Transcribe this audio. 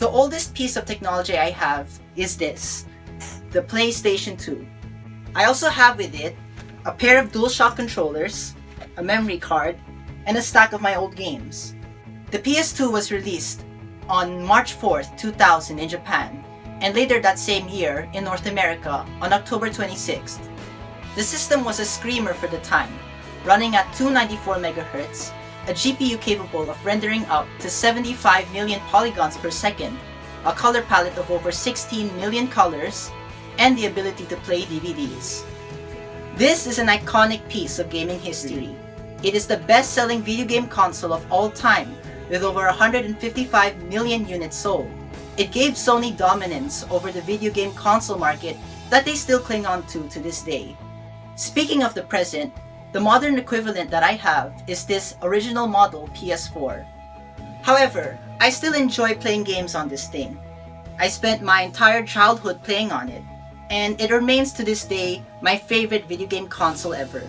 The oldest piece of technology I have is this, the PlayStation 2. I also have with it a pair of DualShock controllers, a memory card, and a stack of my old games. The PS2 was released on March 4th, 2000 in Japan, and later that same year in North America on October 26th. The system was a screamer for the time, running at 294 MHz, a GPU capable of rendering up to 75 million polygons per second, a color palette of over 16 million colors, and the ability to play DVDs. This is an iconic piece of gaming history. It is the best-selling video game console of all time, with over 155 million units sold. It gave Sony dominance over the video game console market that they still cling on to to this day. Speaking of the present, the modern equivalent that I have is this original model PS4. However, I still enjoy playing games on this thing. I spent my entire childhood playing on it, and it remains to this day my favorite video game console ever.